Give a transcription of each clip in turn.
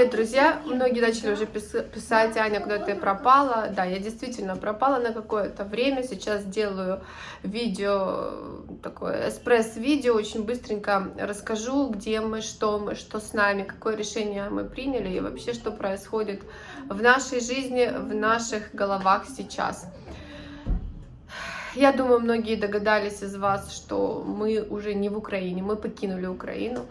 Привет, друзья! Многие начали уже писать, Аня, куда ты пропала. Да, я действительно пропала на какое-то время. Сейчас делаю видео, такое эспресс-видео, очень быстренько расскажу, где мы, что мы, что с нами, какое решение мы приняли и вообще, что происходит в нашей жизни, в наших головах сейчас. Я думаю, многие догадались из вас, что мы уже не в Украине, мы покинули Украину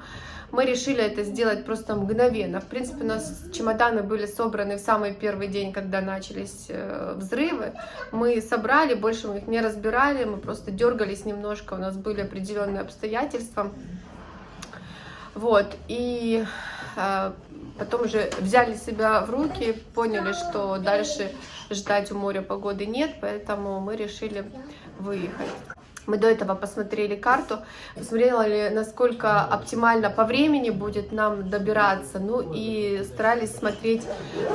мы решили это сделать просто мгновенно. В принципе, у нас чемоданы были собраны в самый первый день, когда начались э, взрывы. Мы собрали, больше мы их не разбирали, мы просто дергались немножко, у нас были определенные обстоятельства. Вот, и э, потом уже взяли себя в руки, поняли, что дальше ждать у моря погоды нет, поэтому мы решили выехать. Мы до этого посмотрели карту, посмотрели, насколько оптимально по времени будет нам добираться, ну и старались смотреть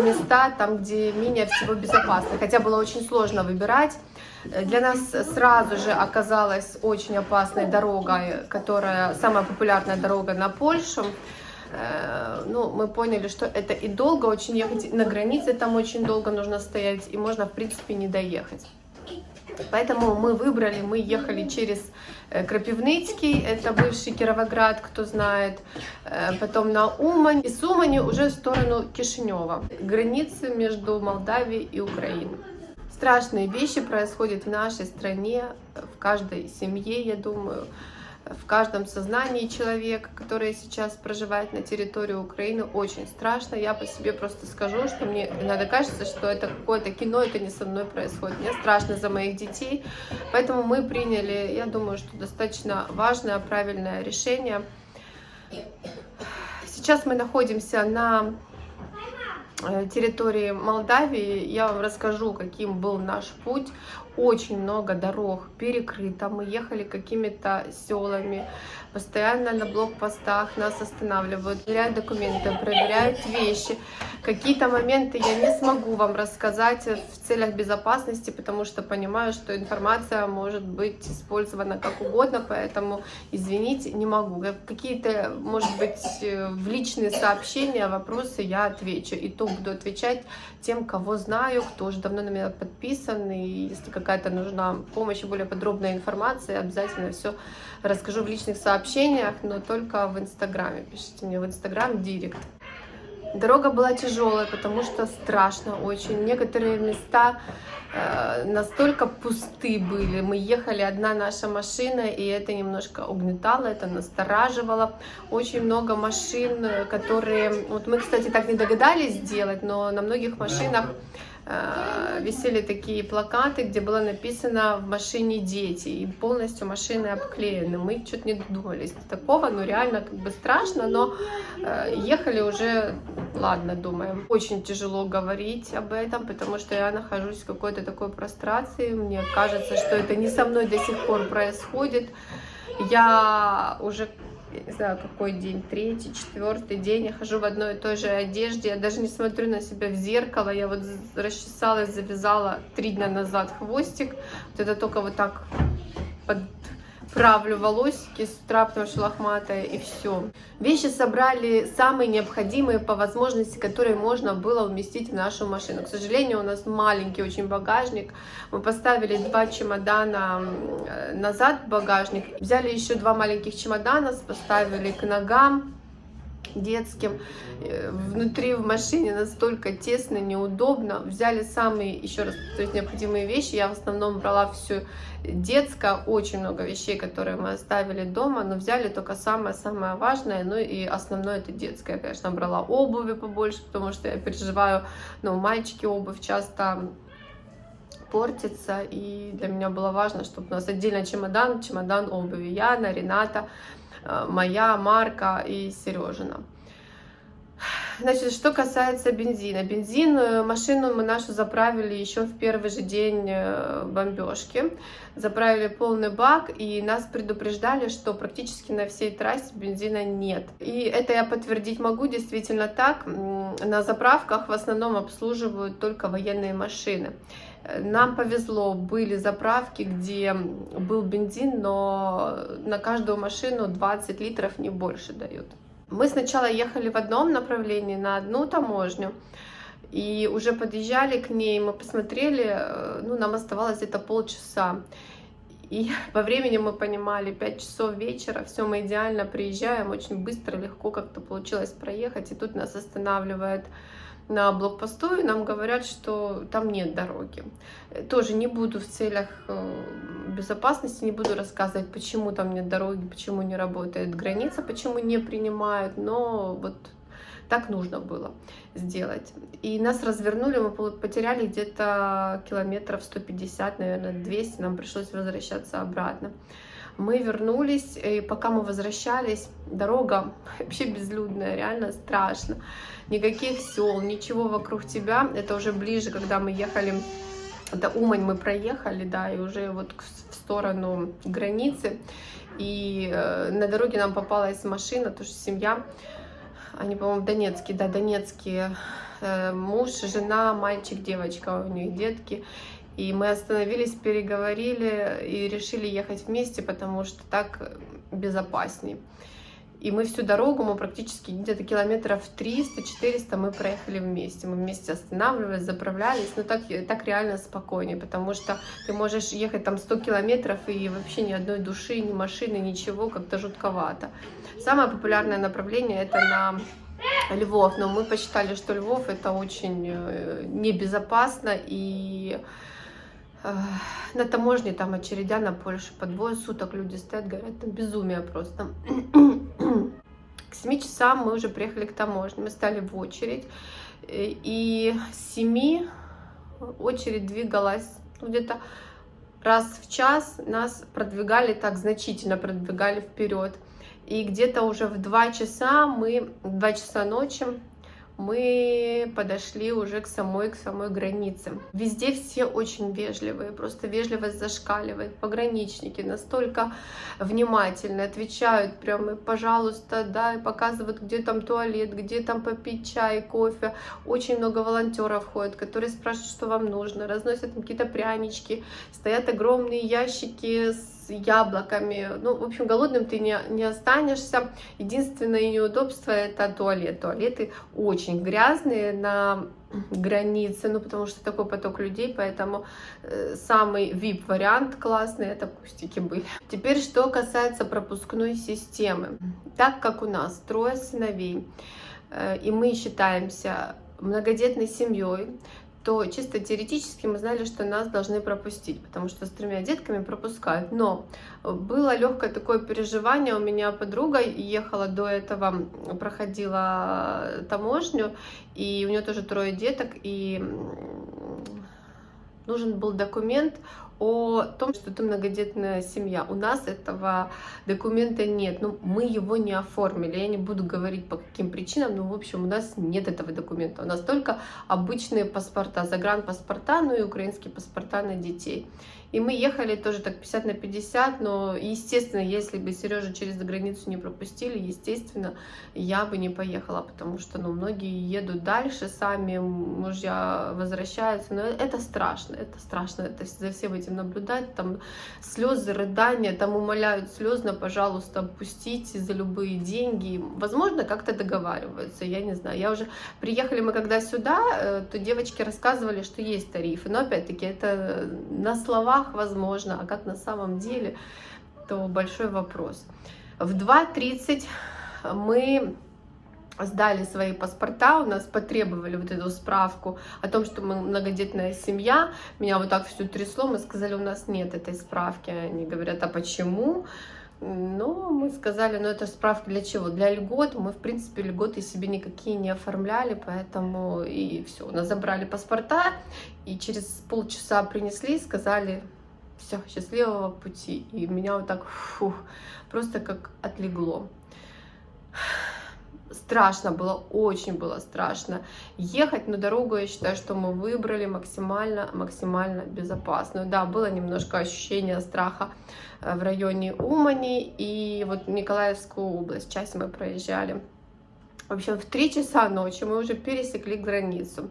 места там, где менее всего безопасно, хотя было очень сложно выбирать. Для нас сразу же оказалась очень опасной дорога, которая самая популярная дорога на Польшу. Э, ну, мы поняли, что это и долго очень ехать, на границе там очень долго нужно стоять, и можно, в принципе, не доехать. Поэтому мы выбрали, мы ехали через э, Крапивницкий, это бывший Кировоград, кто знает, э, потом на Умань, и с Умани уже в сторону Кишинева, границы между Молдавией и Украиной. Страшные вещи происходят в нашей стране, в каждой семье, я думаю в каждом сознании человека, который сейчас проживает на территории Украины, очень страшно. Я по себе просто скажу, что мне иногда кажется, что это какое-то кино, это не со мной происходит. Мне страшно за моих детей, поэтому мы приняли, я думаю, что достаточно важное, правильное решение. Сейчас мы находимся на Э, территории Молдавии. Я вам расскажу, каким был наш путь. Очень много дорог перекрыто. Мы ехали какими-то селами. Постоянно на блокпостах нас останавливают, проверяют документы, проверяют вещи. Какие-то моменты я не смогу вам рассказать в целях безопасности, потому что понимаю, что информация может быть использована как угодно, поэтому, извините, не могу. Какие-то, может быть, в личные сообщения, вопросы я отвечу. И то буду отвечать тем, кого знаю, кто уже давно на меня подписан, и если какая-то нужна помощь и более подробная информация, обязательно все расскажу в личных сообщениях, но только в Инстаграме. Пишите мне в Инстаграм директ. Дорога была тяжелая, потому что страшно очень. Некоторые места э, настолько пусты были. Мы ехали, одна наша машина, и это немножко угнетало, это настораживало. Очень много машин, которые... Вот мы, кстати, так не догадались сделать, но на многих машинах Э, висели такие плакаты, где было написано «в машине дети», и полностью машины обклеены. Мы что-то не додумались до такого, но реально как бы страшно, но э, ехали уже, ладно, думаем. Очень тяжело говорить об этом, потому что я нахожусь в какой-то такой прострации, мне кажется, что это не со мной до сих пор происходит. Я уже не знаю, какой день, третий, четвертый день, я хожу в одной и той же одежде, я даже не смотрю на себя в зеркало, я вот расчесалась, завязала три дня назад хвостик, вот это только вот так под правлю волосики с утра, потому что лохматая, и все. Вещи собрали самые необходимые по возможности, которые можно было уместить в нашу машину. К сожалению, у нас маленький очень багажник. Мы поставили два чемодана назад в багажник. Взяли еще два маленьких чемодана, поставили к ногам детским. Э, внутри в машине настолько тесно, неудобно. Взяли самые, еще раз то есть необходимые вещи. Я в основном брала все детское, очень много вещей, которые мы оставили дома, но взяли только самое-самое важное, ну и основное это детское. Конечно, брала обуви побольше, потому что я переживаю, ну, мальчики обувь часто портится, и для меня было важно, чтобы у нас отдельно чемодан, чемодан обуви. Яна, Рената, Э, моя, Марка и Сережина. Значит, что касается бензина. Бензин, э, машину мы нашу заправили еще в первый же день э, бомбежки. Заправили полный бак, и нас предупреждали, что практически на всей трассе бензина нет. И это я подтвердить могу, действительно так. На заправках в основном обслуживают только военные машины. Нам повезло, были заправки, где был бензин, но на каждую машину 20 литров не больше дают. Мы сначала ехали в одном направлении, на одну таможню, и уже подъезжали к ней, мы посмотрели, э, ну, нам оставалось где-то полчаса. И по времени мы понимали, 5 часов вечера, все, мы идеально приезжаем, очень быстро, легко как-то получилось проехать, и тут нас останавливает на блокпосту, и нам говорят, что там нет дороги. Тоже не буду в целях э, безопасности, не буду рассказывать, почему там нет дороги, почему не работает граница, почему не принимают, но вот так нужно было сделать. И нас развернули, мы потеряли где-то километров 150, наверное, 200, нам пришлось возвращаться обратно. Мы вернулись, и пока мы возвращались, дорога вообще безлюдная, реально страшно. Никаких сел, ничего вокруг тебя. Это уже ближе, когда мы ехали, это Умань мы проехали, да, и уже вот в сторону границы. И э, на дороге нам попалась машина, тоже семья, они, по-моему, донецкие, да, донецкие, э, муж, жена, мальчик, девочка, у них детки. И мы остановились, переговорили и решили ехать вместе, потому что так безопасней. И мы всю дорогу, мы практически где-то километров 300-400 мы проехали вместе. Мы вместе останавливались, заправлялись, но так, так реально спокойнее, потому что ты можешь ехать там 100 километров и вообще ни одной души, ни машины, ничего, как-то жутковато. Самое популярное направление это на Львов, но мы посчитали, что Львов это очень э, небезопасно и на таможне там очередя на Польшу по двое суток люди стоят, говорят, там безумие просто. К 7 часам мы уже приехали к таможне, мы стали в очередь, и с 7 очередь двигалась ну, где-то раз в час нас продвигали так значительно, продвигали вперед. И где-то уже в 2 часа мы, в 2 часа ночи мы подошли уже к самой, к самой границе. Везде все очень вежливые, просто вежливость зашкаливает. Пограничники настолько внимательно отвечают прямо, пожалуйста, да, и показывают, где там туалет, где там попить чай, кофе. Очень много волонтеров ходят, которые спрашивают, что вам нужно, разносят какие-то прянички, стоят огромные ящики с яблоками. Ну, в общем, голодным ты не, не останешься. Единственное неудобство это туалет. Туалеты очень грязные на границе, ну, потому что такой поток людей, поэтому э, самый VIP-вариант классный, это кустики были. Теперь, что касается пропускной системы. Так как у нас трое сыновей, э, и мы считаемся многодетной семьей, то чисто теоретически мы знали, что нас должны пропустить, потому что с тремя детками пропускают. Но было легкое такое переживание, у меня подруга ехала до этого, проходила таможню, и у нее тоже трое деток, и нужен был документ о том, что ты многодетная семья. У нас этого документа нет, ну, мы его не оформили. Я не буду говорить по каким причинам, но, в общем, у нас нет этого документа. У нас только обычные паспорта, загранпаспорта, ну и украинские паспорта на детей. И мы ехали тоже так 50 на 50, но, естественно, если бы Сережа через границу не пропустили, естественно, я бы не поехала, потому что, ну, многие едут дальше, сами мужья возвращаются, но это страшно, это страшно, это за всем этим наблюдать, там слезы, рыдания, там умоляют слезно, пожалуйста, пустите за любые деньги, возможно, как-то договариваются, я не знаю, я уже, приехали мы когда сюда, э, то девочки рассказывали, что есть тарифы, но опять-таки это на словах, словах возможно, а как на самом деле, то большой вопрос. В 2.30 мы сдали свои паспорта, у нас потребовали вот эту справку о том, что мы многодетная семья. Меня вот так все трясло, мы сказали, у нас нет этой справки. Они говорят, а почему? Ну, мы сказали, ну это справка для чего? Для льгот. Мы, в принципе, льготы себе никакие не оформляли, поэтому и все. У нас забрали паспорта, и через полчаса принесли, сказали, все, счастливого пути. И меня вот так, фух, просто как отлегло. Страшно было, очень было страшно ехать, но дорогу я считаю, что мы выбрали максимально, максимально безопасную. Да, было немножко ощущение страха э, в районе Умани и вот Николаевскую область, часть мы проезжали В общем, в 3 часа ночи мы уже пересекли границу.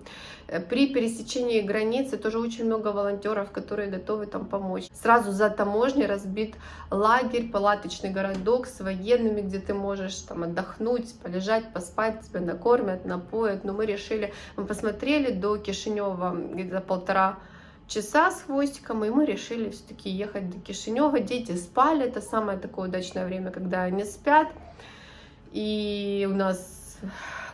Э, при пересечении границы тоже очень много волонтеров, которые готовы там помочь. Сразу за таможней разбит лагерь, палаточный городок с военными, где ты можешь там отдохнуть, полежать, поспать, тебя накормят, напоят. Но мы решили, мы посмотрели до Кишинева где-то полтора часа с хвостиком, и мы решили все-таки ехать до Кишинева. Дети спали, это самое такое удачное время, когда они спят. И у нас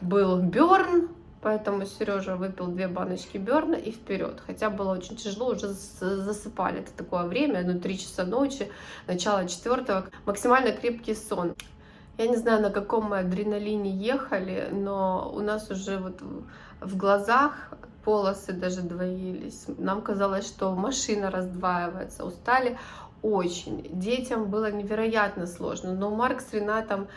был Берн, поэтому Сережа выпил две баночки Берна и вперед. Хотя было очень тяжело, уже засыпали. Это такое время, ну, 3 часа ночи, начало четвертого. Максимально крепкий сон. Я не знаю, на каком мы адреналине ехали, но у нас уже вот в глазах полосы даже двоились. Нам казалось, что машина раздваивается. Устали очень. Детям было невероятно сложно. Но Марк с Ренатом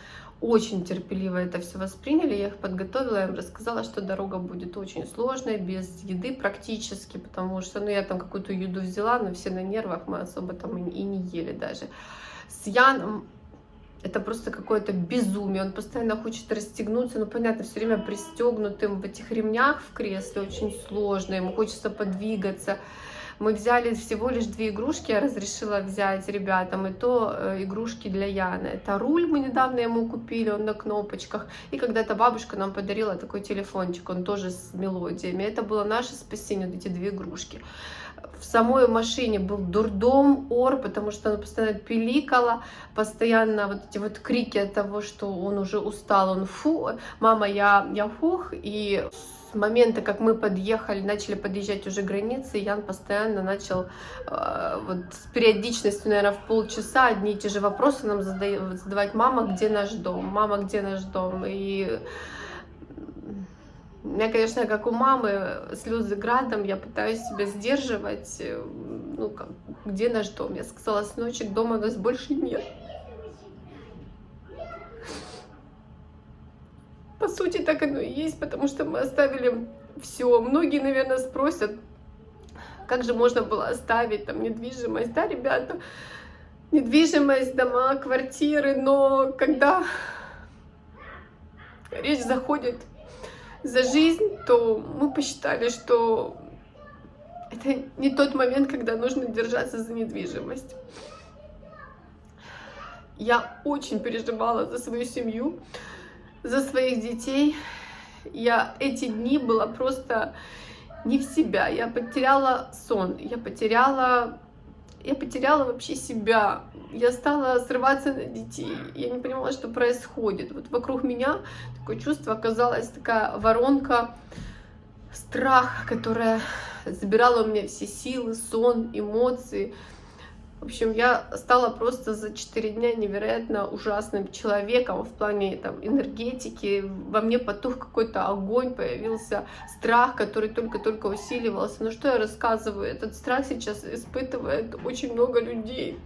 очень терпеливо это все восприняли. Я их подготовила, я им рассказала, что дорога будет очень сложная, без еды практически, потому что, ну, я там какую-то еду взяла, но все на нервах, мы особо там и не ели даже. С Яном это просто какое-то безумие, он постоянно хочет расстегнуться, ну, понятно, все время пристегнутым в этих ремнях в кресле, очень сложно, ему хочется подвигаться, мы взяли всего лишь две игрушки, я разрешила взять ребятам, и то э, игрушки для Яны. Это руль мы недавно ему купили, он на кнопочках. И когда-то бабушка нам подарила такой телефончик, он тоже с мелодиями. Это было наше спасение, вот эти две игрушки. В самой машине был дурдом, ор, потому что она постоянно пиликала, постоянно вот эти вот крики от того, что он уже устал, он фу, мама, я, я фух, и с момента, как мы подъехали, начали подъезжать уже границы, Ян постоянно начал э, вот с периодичностью, наверное, в полчаса одни и те же вопросы нам задавать, задавать. Мама, где наш дом? Мама, где наш дом? И у меня, конечно, как у мамы, слезы градом, я пытаюсь себя сдерживать. Э, ну, как, где наш дом? Я сказала, сыночек, дома нас больше нет. По сути, так оно и есть, потому что мы оставили все. Многие, наверное, спросят, как же можно было оставить там недвижимость, да, ребята? Недвижимость, дома, квартиры, но когда речь заходит за жизнь, то мы посчитали, что это не тот момент, когда нужно держаться за недвижимость. Я очень переживала за свою семью, за своих детей. Я эти дни была просто не в себя. Я потеряла сон, я потеряла, я потеряла вообще себя. Я стала срываться на детей. Я не понимала, что происходит. Вот вокруг меня такое чувство оказалась такая воронка страха, которая забирала у меня все силы, сон, эмоции. В общем, я стала просто за 4 дня невероятно ужасным человеком в плане там, энергетики. Во мне потух какой-то огонь, появился страх, который только-только усиливался. Но что я рассказываю? Этот страх сейчас испытывает очень много людей.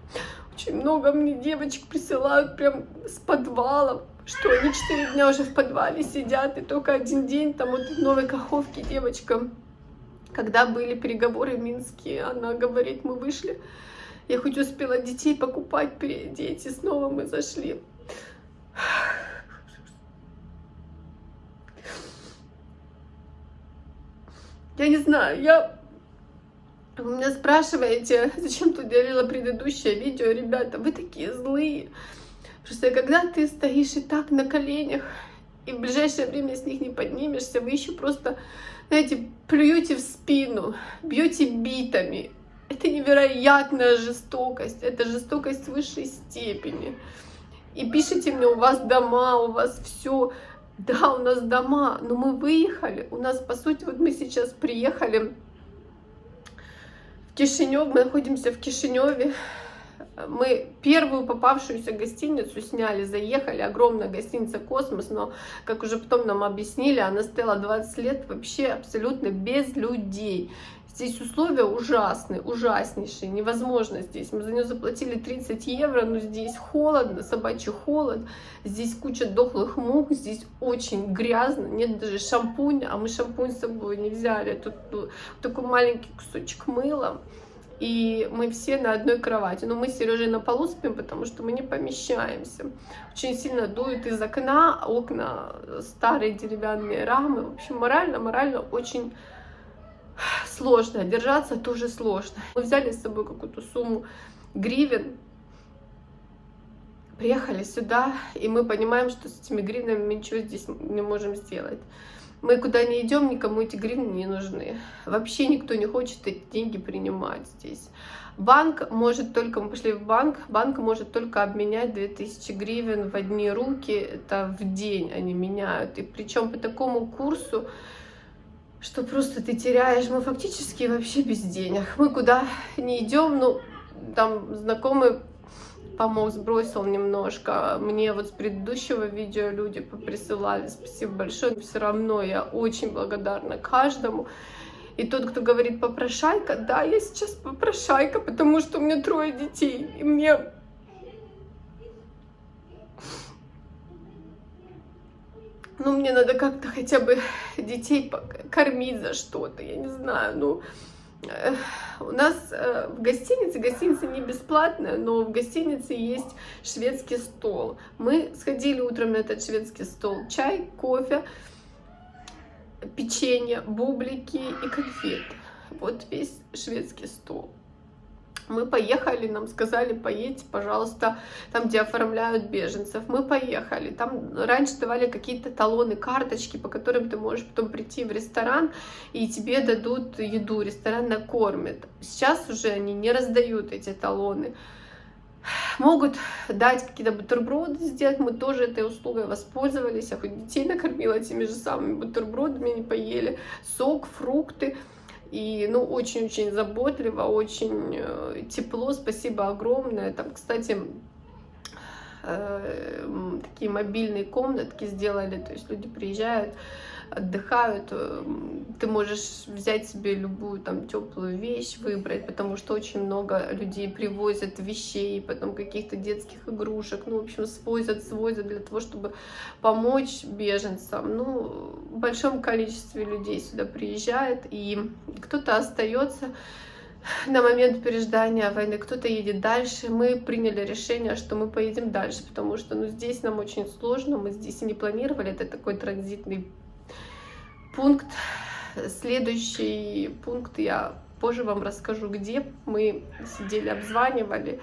Очень много мне девочек присылают прям с подвалов, что они 4 дня уже в подвале сидят, и только один день там вот в Новой Каховке девочка, когда были переговоры в Минске, она говорит, мы вышли я хоть успела детей покупать, переодеть, и снова мы зашли. Я не знаю, я... Вы меня спрашиваете, зачем ты делала предыдущее видео, ребята, вы такие злые. Просто когда ты стоишь и так на коленях, и в ближайшее время с них не поднимешься, вы еще просто, знаете, плюете в спину, бьете битами, это невероятная жестокость, это жестокость высшей степени. И пишите мне, у вас дома, у вас все. Да, у нас дома, но мы выехали. У нас, по сути, вот мы сейчас приехали в Кишинев, мы находимся в Кишиневе. Мы первую попавшуюся гостиницу сняли, заехали, огромная гостиница «Космос», но, как уже потом нам объяснили, она стояла 20 лет вообще абсолютно без людей. Здесь условия ужасные, ужаснейшие, невозможно здесь. Мы за нее заплатили 30 евро, но здесь холодно, собачий холод, здесь куча дохлых мух, здесь очень грязно, нет даже шампуня, а мы шампунь с собой не взяли. Тут ну, такой маленький кусочек мыла. и мы все на одной кровати. Но мы с Сережей на полу спим, потому что мы не помещаемся. Очень сильно дует из окна, окна старые деревянные рамы. В общем, морально, морально очень сложно. Держаться тоже сложно. Мы взяли с собой какую-то сумму гривен, приехали сюда, и мы понимаем, что с этими гривнами мы ничего здесь не можем сделать. Мы куда не идем, никому эти гривны не нужны. Вообще никто не хочет эти деньги принимать здесь. Банк может только, мы пошли в банк, банк может только обменять 2000 гривен в одни руки, это в день они меняют. И причем по такому курсу, что просто ты теряешь, мы фактически вообще без денег. Мы куда не идем, ну, там знакомый помог, сбросил немножко. Мне вот с предыдущего видео люди присылали, спасибо большое. Все равно я очень благодарна каждому. И тот, кто говорит попрошайка, да, я сейчас попрошайка, потому что у меня трое детей, и мне... Ну, мне надо как-то хотя бы детей кормить за что-то, я не знаю, ну у нас э, в гостинице, гостиница не бесплатная, но в гостинице есть шведский стол. Мы сходили утром на этот шведский стол. Чай, кофе, печенье, бублики и конфеты. Вот весь шведский стол мы поехали, нам сказали, поедьте, пожалуйста, там, где оформляют беженцев. Мы поехали. Там раньше давали какие-то талоны, карточки, по которым ты можешь потом прийти в ресторан, и тебе дадут еду, ресторан накормит. Сейчас уже они не раздают эти талоны. Могут дать какие-то бутерброды сделать, мы тоже этой услугой воспользовались, я хоть детей накормила теми же самыми бутербродами, они поели, сок, фрукты. И, ну, очень-очень заботливо, очень э, тепло, спасибо огромное. Там, кстати, э, такие мобильные комнатки сделали, то есть люди приезжают, отдыхают, э, ты можешь взять себе любую там теплую вещь, выбрать, потому что очень много людей привозят вещей, потом каких-то детских игрушек, ну, в общем, свозят, свозят для того, чтобы помочь беженцам. Ну, в большом количестве людей сюда приезжает, и кто-то остается на момент переждания войны, кто-то едет дальше. Мы приняли решение, что мы поедем дальше, потому что ну, здесь нам очень сложно, мы здесь и не планировали, это такой транзитный пункт. Следующий пункт я позже вам расскажу, где мы сидели, обзванивали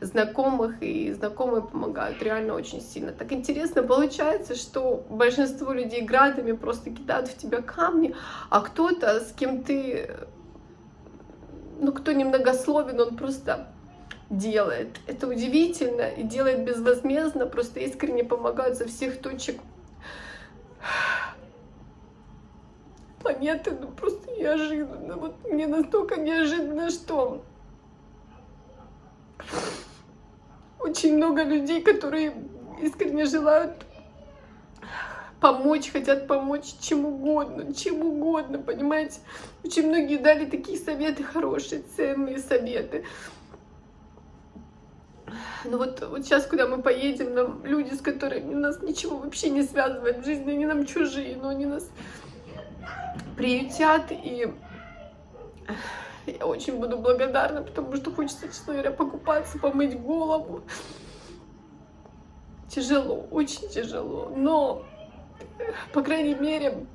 знакомых, и знакомые помогают реально очень сильно. Так интересно получается, что большинство людей градами просто кидают в тебя камни, а кто-то, с кем ты, ну, кто немногословен, он просто делает. Это удивительно и делает безвозмездно, просто искренне помогают со всех точек планеты, ну просто неожиданно. Вот мне настолько неожиданно, что очень много людей, которые искренне желают помочь, хотят помочь чем угодно, чем угодно, понимаете? Очень многие дали такие советы хорошие, ценные советы. Ну вот, вот сейчас, куда мы поедем, нам люди, с которыми нас ничего вообще не связывает в жизни, они нам чужие, но они нас приютят, и я очень буду благодарна, потому что хочется, честно говоря, покупаться, помыть голову. Тяжело, очень тяжело, но, по крайней мере,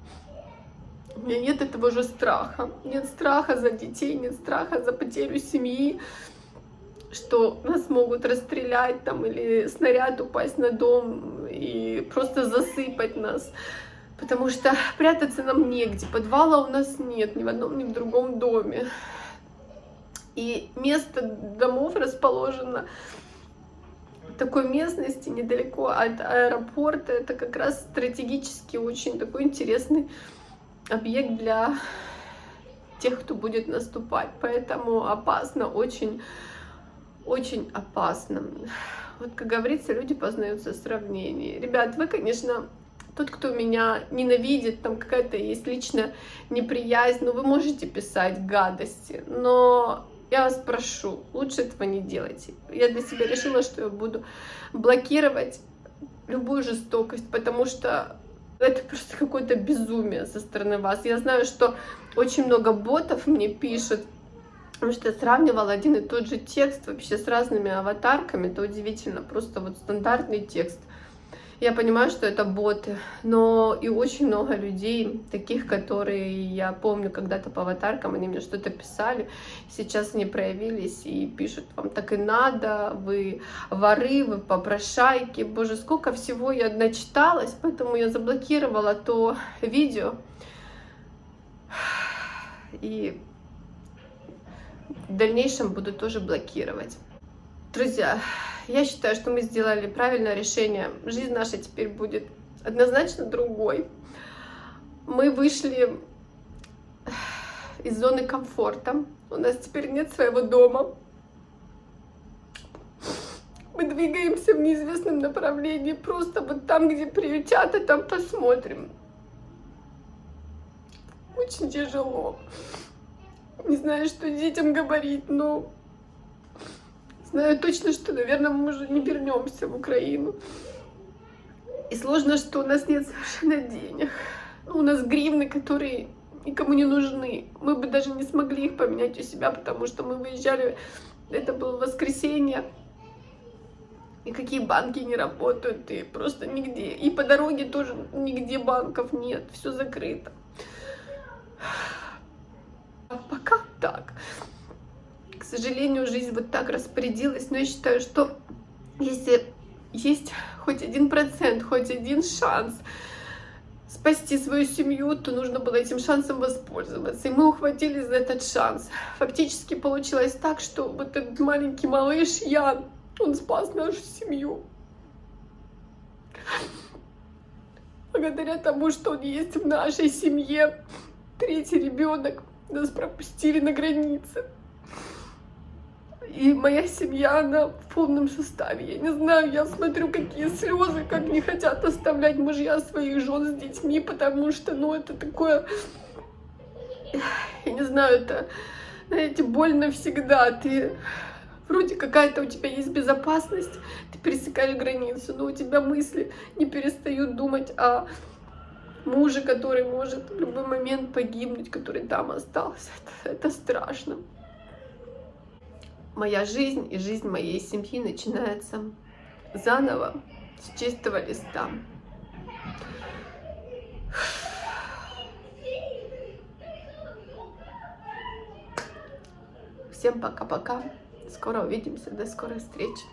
у меня нет этого же страха. Нет страха за детей, нет страха за потерю семьи, что нас могут расстрелять там или снаряд упасть на дом и просто засыпать нас потому что прятаться нам негде, подвала у нас нет ни в одном, ни в другом доме. И место домов расположено в такой местности, недалеко от аэропорта. Это как раз стратегически очень такой интересный объект для тех, кто будет наступать. Поэтому опасно, очень, очень опасно. Вот, как говорится, люди познаются в сравнении. Ребят, вы, конечно, тот, кто меня ненавидит, там какая-то есть личная неприязнь, ну вы можете писать гадости, но я вас прошу, лучше этого не делайте. Я для себя решила, что я буду блокировать любую жестокость, потому что это просто какое-то безумие со стороны вас. Я знаю, что очень много ботов мне пишут, Потому что я сравнивала один и тот же текст вообще с разными аватарками. Это удивительно. Просто вот стандартный текст. Я понимаю, что это боты, но и очень много людей, таких, которые я помню когда-то по аватаркам, они мне что-то писали, сейчас они проявились и пишут, вам так и надо, вы воры, вы попрошайки. Боже, сколько всего я начиталась, поэтому я заблокировала то видео. И в дальнейшем буду тоже блокировать. Друзья, я считаю, что мы сделали правильное решение. Жизнь наша теперь будет однозначно другой. Мы вышли из зоны комфорта. У нас теперь нет своего дома. Мы двигаемся в неизвестном направлении. Просто вот там, где приютят, и там посмотрим. Очень тяжело. Не знаю, что детям говорить, но Знаю точно, что, наверное, мы уже не вернемся в Украину. И сложно, что у нас нет совершенно денег. У нас гривны, которые никому не нужны. Мы бы даже не смогли их поменять у себя, потому что мы выезжали, это было воскресенье, никакие банки не работают, и просто нигде. И по дороге тоже нигде банков нет, все закрыто. А пока так сожалению, жизнь вот так распорядилась, но я считаю, что если есть хоть один процент, хоть один шанс спасти свою семью, то нужно было этим шансом воспользоваться. И мы ухватились за этот шанс. Фактически получилось так, что вот этот маленький малыш Ян, он спас нашу семью. Благодаря тому, что он есть в нашей семье, третий ребенок, нас пропустили на границе. И моя семья, она в полном составе. Я не знаю, я смотрю, какие слезы, как не хотят оставлять мужья своих жен с детьми, потому что, ну, это такое... Я не знаю, это, знаете, больно всегда. Ты вроде какая-то у тебя есть безопасность, ты пересекаешь границу, но у тебя мысли не перестают думать о муже, который может в любой момент погибнуть, который там остался. Это, это страшно моя жизнь и жизнь моей семьи начинается заново, с чистого листа. Всем пока-пока. Скоро увидимся. До скорой встречи.